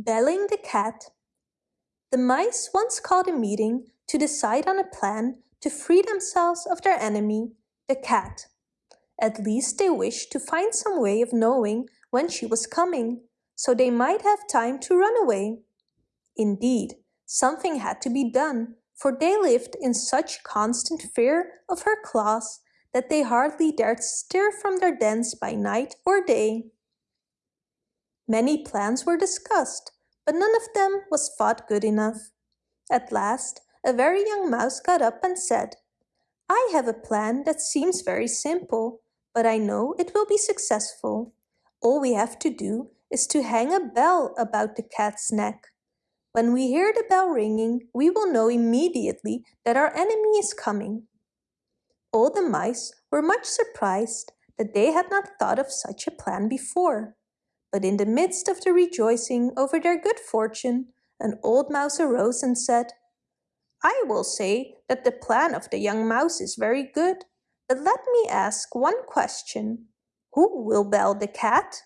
Belling the Cat The mice once called a meeting to decide on a plan to free themselves of their enemy, the cat. At least they wished to find some way of knowing when she was coming, so they might have time to run away. Indeed, something had to be done, for they lived in such constant fear of her claws that they hardly dared stir from their dens by night or day. Many plans were discussed, but none of them was thought good enough. At last, a very young mouse got up and said, I have a plan that seems very simple, but I know it will be successful. All we have to do is to hang a bell about the cat's neck. When we hear the bell ringing, we will know immediately that our enemy is coming. All the mice were much surprised that they had not thought of such a plan before. But in the midst of the rejoicing over their good fortune, an old mouse arose and said, I will say that the plan of the young mouse is very good, but let me ask one question. Who will bell the cat?